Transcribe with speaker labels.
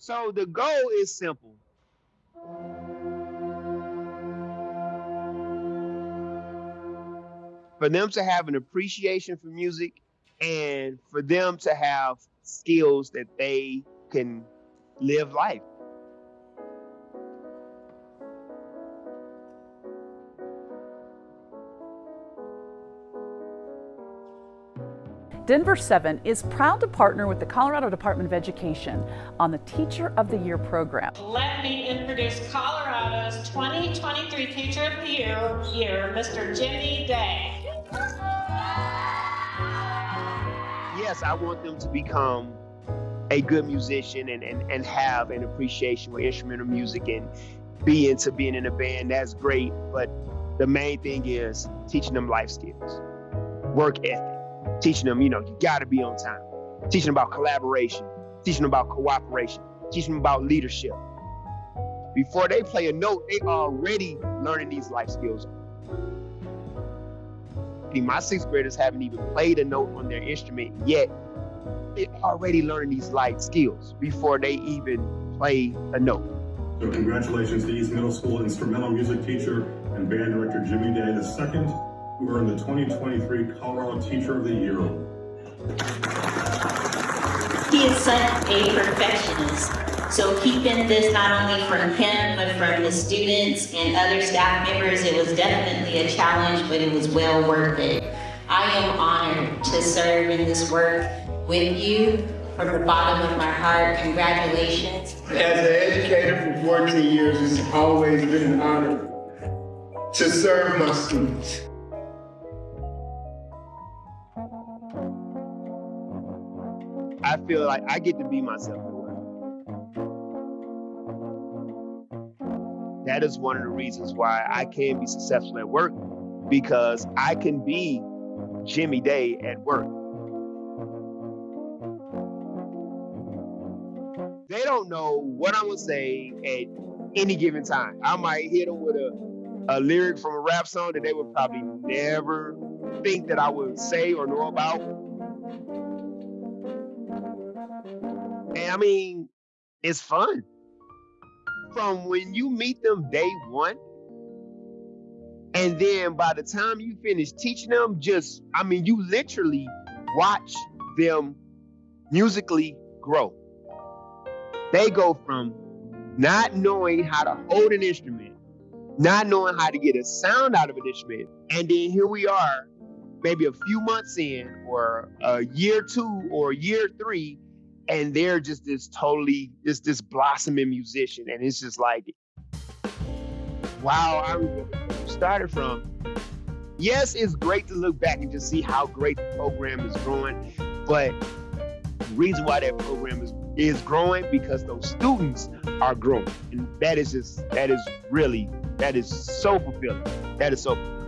Speaker 1: So the goal is simple. For them to have an appreciation for music and for them to have skills that they can live life.
Speaker 2: Denver 7 is proud to partner with the Colorado Department of Education on the Teacher of the Year program.
Speaker 3: Let me introduce Colorado's 2023 Teacher of the Year, year Mr. Jimmy Day.
Speaker 1: Yes, I want them to become a good musician and, and, and have an appreciation for instrumental music and be into being in a band. That's great. But the main thing is teaching them life skills, work ethic teaching them, you know, you got to be on time, teaching about collaboration, teaching about cooperation, teaching about leadership. Before they play a note, they already learning these life skills. My sixth graders haven't even played a note on their instrument yet. They're already learning these life skills before they even play a note.
Speaker 4: So congratulations to East Middle School instrumental music teacher and band director Jimmy Day the second who earned the 2023 Colorado Teacher of the Year
Speaker 5: He is such a perfectionist. So keeping this not only from him, but from the students and other staff members, it was definitely a challenge, but it was well worth it. I am honored to serve in this work with you from the bottom of my heart. Congratulations.
Speaker 6: As an educator for 14 years, it's always been an honor to serve my students.
Speaker 1: I feel like I get to be myself. That is one of the reasons why I can be successful at work because I can be Jimmy Day at work. They don't know what I'm gonna say at any given time. I might hit them with a, a lyric from a rap song that they would probably never think that I would say or know about And I mm-hmm. mean, it's fun. From when you meet them day one, and then by the time you finish teaching them, just, I mean, you literally watch them musically grow. They go from not knowing how to hold an instrument, not knowing how to get a sound out of an instrument, and then here we are, maybe a few months in, or a year two, or year three, and they're just this totally just this blossoming musician. And it's just like wow i started from. Yes it's great to look back and just see how great the program is growing but the reason why that program is is growing because those students are growing. And that is just that is really that is so fulfilling. That is so fulfilling.